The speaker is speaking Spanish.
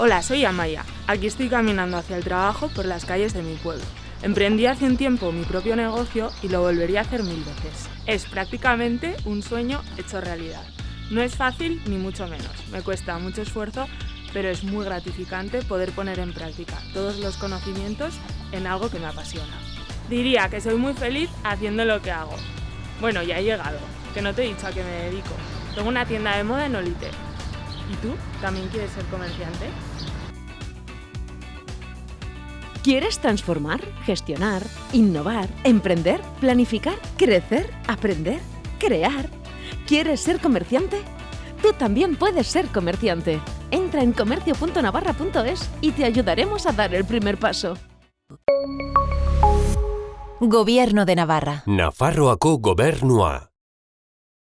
Hola, soy Amaya. Aquí estoy caminando hacia el trabajo por las calles de mi pueblo. Emprendí hace un tiempo mi propio negocio y lo volvería a hacer mil veces. Es prácticamente un sueño hecho realidad. No es fácil ni mucho menos. Me cuesta mucho esfuerzo, pero es muy gratificante poder poner en práctica todos los conocimientos en algo que me apasiona. Diría que soy muy feliz haciendo lo que hago. Bueno, ya he llegado, que no te he dicho a qué me dedico. Tengo una tienda de moda en Olite. ¿Y tú? ¿También quieres ser comerciante? ¿Quieres transformar, gestionar, innovar, emprender, planificar, crecer, aprender, crear? ¿Quieres ser comerciante? Tú también puedes ser comerciante. Entra en comercio.navarra.es y te ayudaremos a dar el primer paso. Gobierno de Navarra. Nafarroako gobernua.